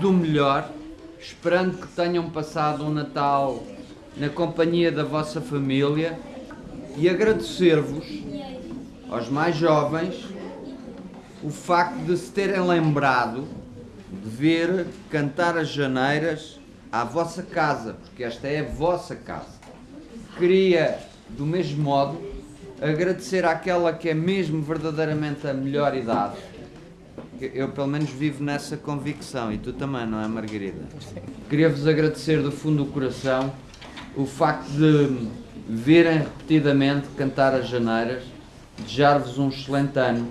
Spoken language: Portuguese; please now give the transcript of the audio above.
do melhor, esperando que tenham passado um Natal na companhia da vossa família e agradecer-vos, aos mais jovens, o facto de se terem lembrado de vir cantar as janeiras à vossa casa, porque esta é a vossa casa. Queria, do mesmo modo, agradecer àquela que é mesmo verdadeiramente a melhor idade. Eu, pelo menos, vivo nessa convicção, e tu também, não é, Margarida? Queria-vos agradecer do fundo do coração o facto de virem repetidamente cantar as janeiras, desejar-vos um excelente ano